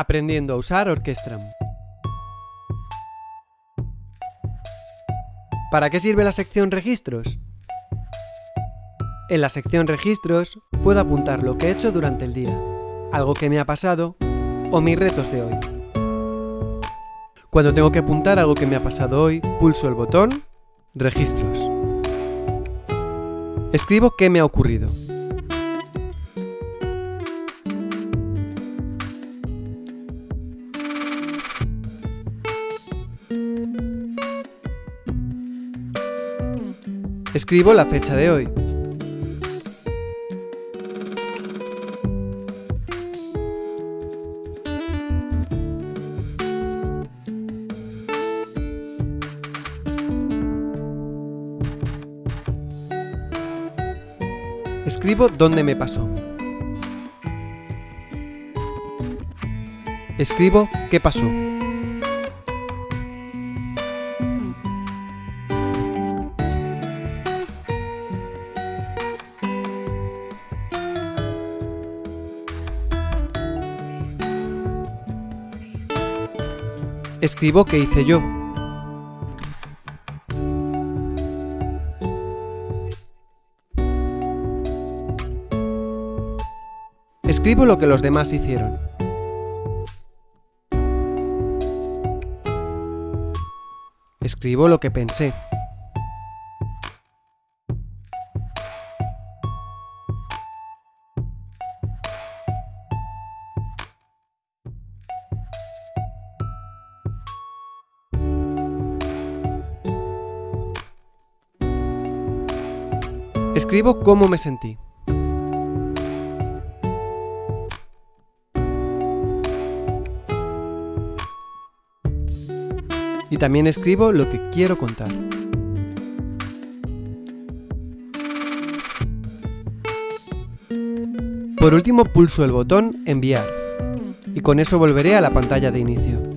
Aprendiendo a usar Orquestram. ¿Para qué sirve la sección Registros? En la sección Registros puedo apuntar lo que he hecho durante el día, algo que me ha pasado o mis retos de hoy. Cuando tengo que apuntar algo que me ha pasado hoy, pulso el botón Registros. Escribo qué me ha ocurrido. Escribo la fecha de hoy. Escribo dónde me pasó. Escribo qué pasó. Escribo qué hice yo. Escribo lo que los demás hicieron. Escribo lo que pensé. Escribo cómo me sentí. Y también escribo lo que quiero contar. Por último pulso el botón Enviar y con eso volveré a la pantalla de inicio.